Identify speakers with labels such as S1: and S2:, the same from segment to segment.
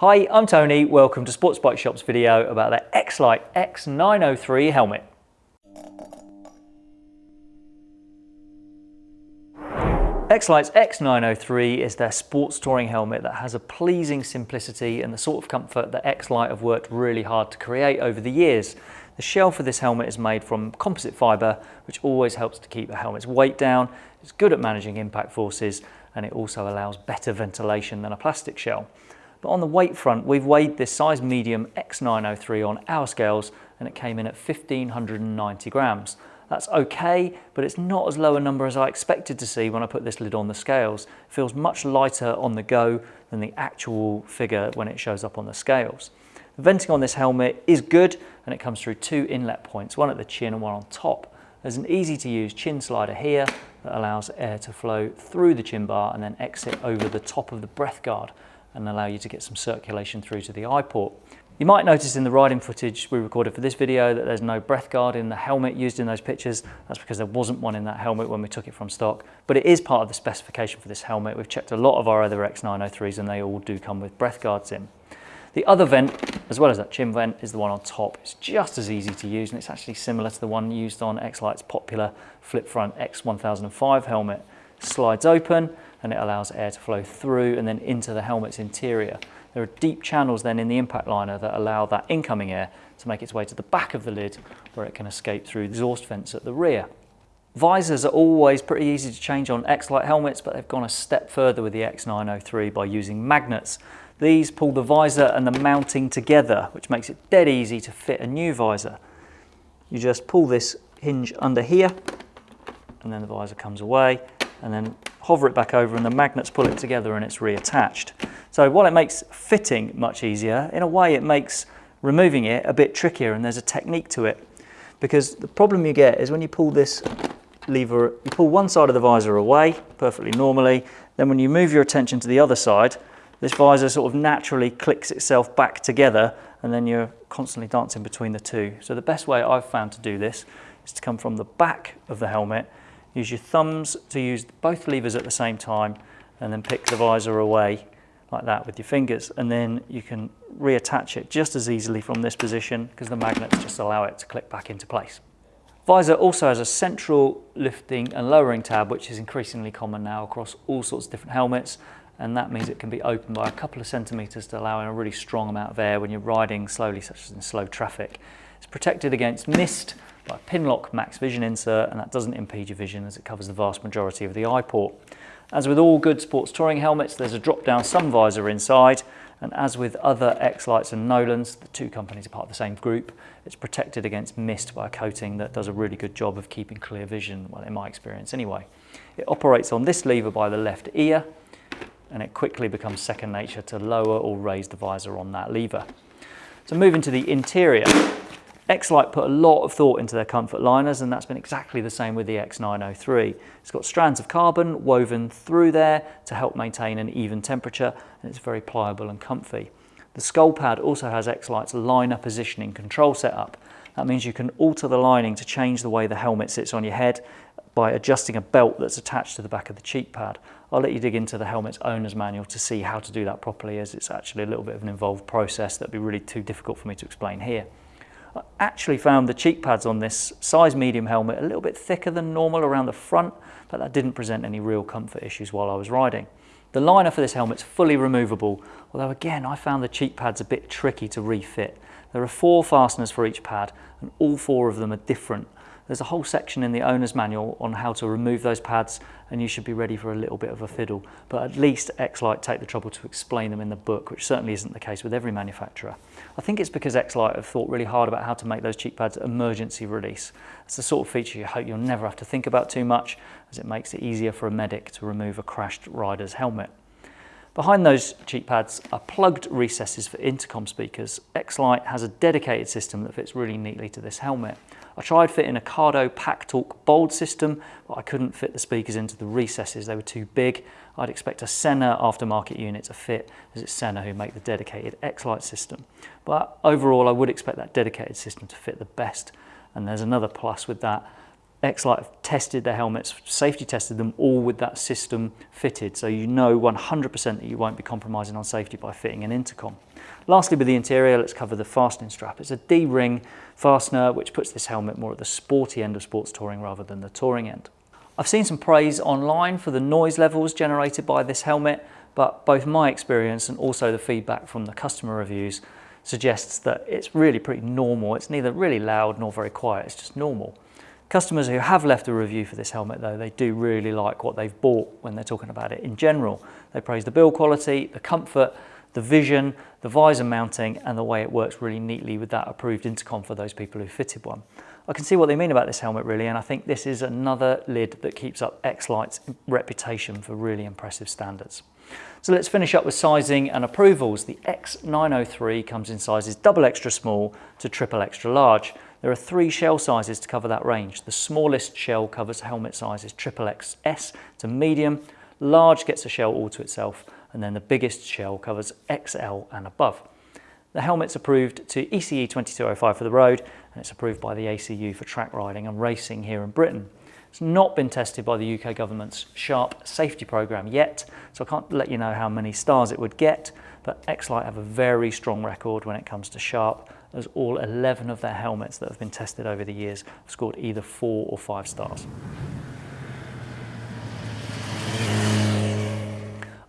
S1: Hi, I'm Tony. Welcome to Sports Bike Shop's video about the X-Lite X903 helmet. X-Lite's X903 is their sports touring helmet that has a pleasing simplicity and the sort of comfort that X-Lite have worked really hard to create over the years. The shell for this helmet is made from composite fibre, which always helps to keep the helmet's weight down. It's good at managing impact forces and it also allows better ventilation than a plastic shell. But on the weight front, we've weighed this size medium X903 on our scales and it came in at 1590 grams. That's okay, but it's not as low a number as I expected to see when I put this lid on the scales. It feels much lighter on the go than the actual figure when it shows up on the scales. The venting on this helmet is good and it comes through two inlet points, one at the chin and one on top. There's an easy to use chin slider here that allows air to flow through the chin bar and then exit over the top of the breath guard and allow you to get some circulation through to the eye port. You might notice in the riding footage we recorded for this video that there's no breath guard in the helmet used in those pictures. That's because there wasn't one in that helmet when we took it from stock, but it is part of the specification for this helmet. We've checked a lot of our other X903s and they all do come with breath guards in. The other vent, as well as that chin vent, is the one on top. It's just as easy to use and it's actually similar to the one used on X-Lite's popular flip front X1005 helmet. Slides open and it allows air to flow through and then into the helmet's interior. There are deep channels then in the impact liner that allow that incoming air to make its way to the back of the lid where it can escape through the exhaust vents at the rear. Visors are always pretty easy to change on X-Lite helmets, but they've gone a step further with the X903 by using magnets. These pull the visor and the mounting together, which makes it dead easy to fit a new visor. You just pull this hinge under here, and then the visor comes away, and then hover it back over and the magnets pull it together and it's reattached. So while it makes fitting much easier, in a way it makes removing it a bit trickier and there's a technique to it. Because the problem you get is when you pull this lever, you pull one side of the visor away perfectly normally, then when you move your attention to the other side, this visor sort of naturally clicks itself back together and then you're constantly dancing between the two. So the best way I've found to do this is to come from the back of the helmet Use your thumbs to use both levers at the same time and then pick the visor away like that with your fingers and then you can reattach it just as easily from this position because the magnets just allow it to click back into place. Visor also has a central lifting and lowering tab which is increasingly common now across all sorts of different helmets and that means it can be opened by a couple of centimetres to allow in a really strong amount of air when you're riding slowly such as in slow traffic. It's protected against mist by a Pinlock Max Vision insert and that doesn't impede your vision as it covers the vast majority of the eye port. As with all good sports touring helmets, there's a drop-down sun visor inside and as with other X-Lites and Nolans, the two companies are part of the same group, it's protected against mist by a coating that does a really good job of keeping clear vision, well in my experience anyway. It operates on this lever by the left ear and it quickly becomes second nature to lower or raise the visor on that lever. So moving to the interior, X-Lite put a lot of thought into their comfort liners and that's been exactly the same with the X903. It's got strands of carbon woven through there to help maintain an even temperature and it's very pliable and comfy. The skull pad also has X-Lite's liner positioning control setup. That means you can alter the lining to change the way the helmet sits on your head by adjusting a belt that's attached to the back of the cheek pad. I'll let you dig into the helmet's owner's manual to see how to do that properly as it's actually a little bit of an involved process that'd be really too difficult for me to explain here. I actually found the cheek pads on this size medium helmet a little bit thicker than normal around the front, but that didn't present any real comfort issues while I was riding. The liner for this helmet's fully removable, although again I found the cheek pads a bit tricky to refit. There are four fasteners for each pad and all four of them are different There's a whole section in the owner's manual on how to remove those pads and you should be ready for a little bit of a fiddle. But at least X-Lite take the trouble to explain them in the book, which certainly isn't the case with every manufacturer. I think it's because X-Lite have thought really hard about how to make those cheek pads emergency release. It's the sort of feature you hope you'll never have to think about too much as it makes it easier for a medic to remove a crashed rider's helmet. Behind those cheek pads are plugged recesses for intercom speakers. X-Lite has a dedicated system that fits really neatly to this helmet. I tried fitting a Cardo PackTalk Bold system, but I couldn't fit the speakers into the recesses. They were too big. I'd expect a Sena aftermarket unit to fit, as it's Sena who make the dedicated X-Lite system. But overall, I would expect that dedicated system to fit the best. And there's another plus with that. X-Lite have tested their helmets, safety tested them all with that system fitted, so you know 100% that you won't be compromising on safety by fitting an intercom. Lastly, with the interior, let's cover the fastening strap. It's a D-ring fastener, which puts this helmet more at the sporty end of sports touring rather than the touring end. I've seen some praise online for the noise levels generated by this helmet, but both my experience and also the feedback from the customer reviews suggests that it's really pretty normal. It's neither really loud nor very quiet, it's just normal. Customers who have left a review for this helmet though, they do really like what they've bought when they're talking about it in general. They praise the build quality, the comfort, the vision, the visor mounting and the way it works really neatly with that approved intercom for those people who fitted one. I can see what they mean about this helmet really and I think this is another lid that keeps up X-Lite's reputation for really impressive standards. So let's finish up with sizing and approvals. The X903 comes in sizes double extra small to triple extra large. There are three shell sizes to cover that range. The smallest shell covers helmet sizes triple XS to medium, large gets a shell all to itself, and then the biggest shell covers XL and above. The helmet's approved to ECE 2205 for the road, and it's approved by the ACU for track riding and racing here in Britain. It's not been tested by the UK government's SHARP safety programme yet, so I can't let you know how many stars it would get, but X-Lite have a very strong record when it comes to SHARP, as all 11 of their helmets that have been tested over the years have scored either four or five stars.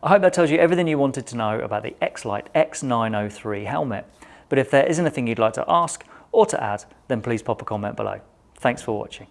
S1: I hope that tells you everything you wanted to know about the X-Lite X903 helmet. But if there is anything you'd like to ask or to add, then please pop a comment below. Thanks for watching.